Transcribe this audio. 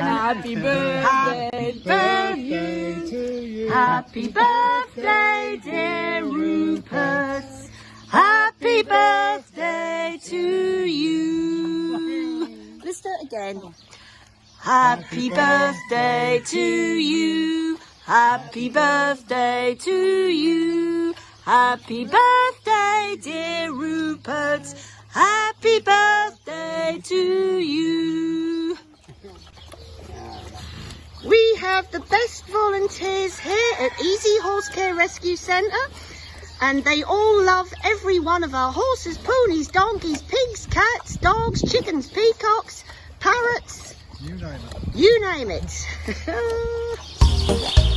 Happy birthday to you. to you. Happy birthday, dear Rupert. Happy birthday to you. Let's do it again. Happy birthday to you. Happy birthday to you. Happy birthday, dear Rupert. Happy birthday to you. The best volunteers here at Easy Horse Care Rescue Centre and they all love every one of our horses, ponies, donkeys, pigs, cats, dogs, chickens, peacocks, parrots, You name it. you name it.